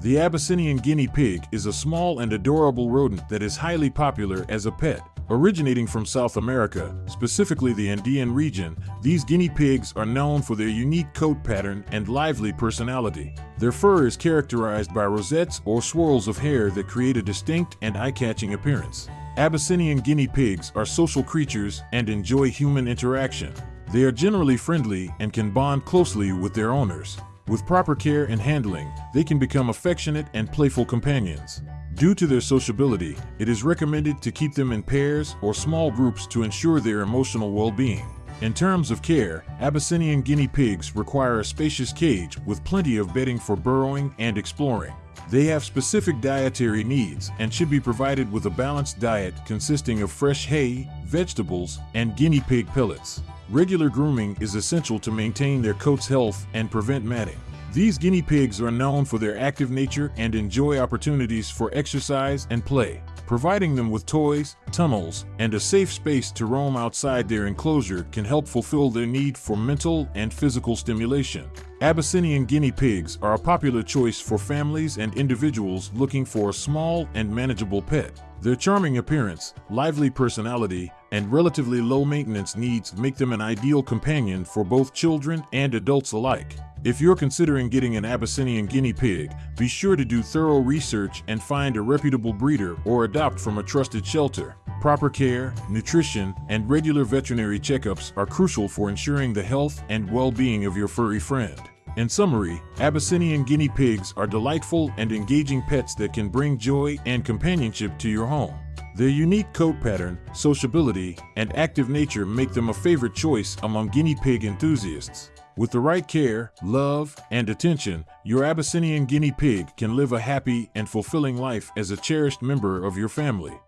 The Abyssinian guinea pig is a small and adorable rodent that is highly popular as a pet. Originating from South America, specifically the Andean region, these guinea pigs are known for their unique coat pattern and lively personality. Their fur is characterized by rosettes or swirls of hair that create a distinct and eye-catching appearance. Abyssinian guinea pigs are social creatures and enjoy human interaction. They are generally friendly and can bond closely with their owners. With proper care and handling, they can become affectionate and playful companions. Due to their sociability, it is recommended to keep them in pairs or small groups to ensure their emotional well-being. In terms of care, Abyssinian guinea pigs require a spacious cage with plenty of bedding for burrowing and exploring. They have specific dietary needs and should be provided with a balanced diet consisting of fresh hay, vegetables, and guinea pig pellets. Regular grooming is essential to maintain their coat's health and prevent matting. These guinea pigs are known for their active nature and enjoy opportunities for exercise and play. Providing them with toys, tunnels, and a safe space to roam outside their enclosure can help fulfill their need for mental and physical stimulation. Abyssinian guinea pigs are a popular choice for families and individuals looking for a small and manageable pet. Their charming appearance, lively personality, and relatively low maintenance needs make them an ideal companion for both children and adults alike. If you're considering getting an Abyssinian guinea pig, be sure to do thorough research and find a reputable breeder or adopt from a trusted shelter. Proper care, nutrition, and regular veterinary checkups are crucial for ensuring the health and well-being of your furry friend. In summary, Abyssinian guinea pigs are delightful and engaging pets that can bring joy and companionship to your home. Their unique coat pattern, sociability, and active nature make them a favorite choice among guinea pig enthusiasts. With the right care, love, and attention, your Abyssinian guinea pig can live a happy and fulfilling life as a cherished member of your family.